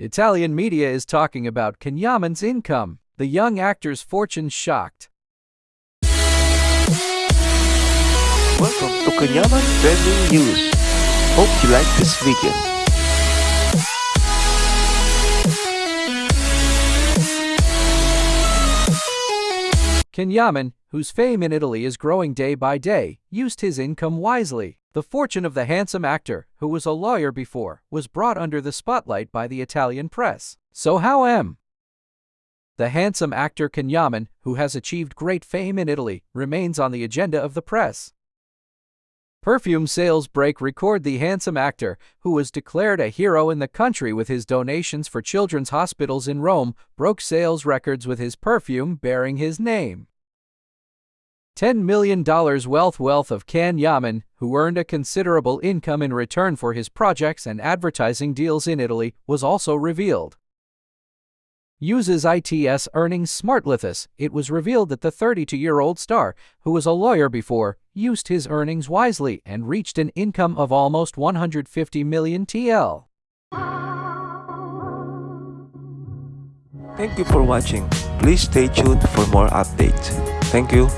Italian media is talking about Can Yaman's income. The young actor's fortune shocked. Welcome to Can Yaman Trending News. Hope you like this video. Can Yaman, whose fame in Italy is growing day by day, used his income wisely. The fortune of the handsome actor, who was a lawyer before, was brought under the spotlight by the Italian press. So how am? The handsome actor Can Yaman, who has achieved great fame in Italy, remains on the agenda of the press. Perfume sales break record the handsome actor, who was declared a hero in the country with his donations for children's hospitals in Rome, broke sales records with his perfume bearing his name. $10 million wealth wealth of Can Yaman, who earned a considerable income in return for his projects and advertising deals in Italy, was also revealed. Uses ITS earnings Smartlithus, it was revealed that the 32-year-old star, who was a lawyer before, used his earnings wisely and reached an income of almost 150 million TL. Thank you for watching. Please stay tuned for more updates. Thank you.